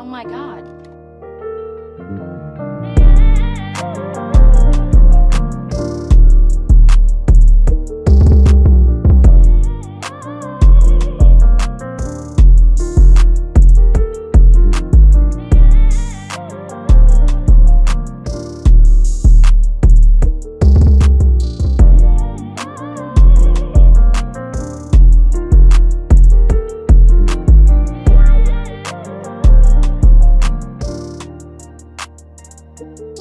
Oh my god. You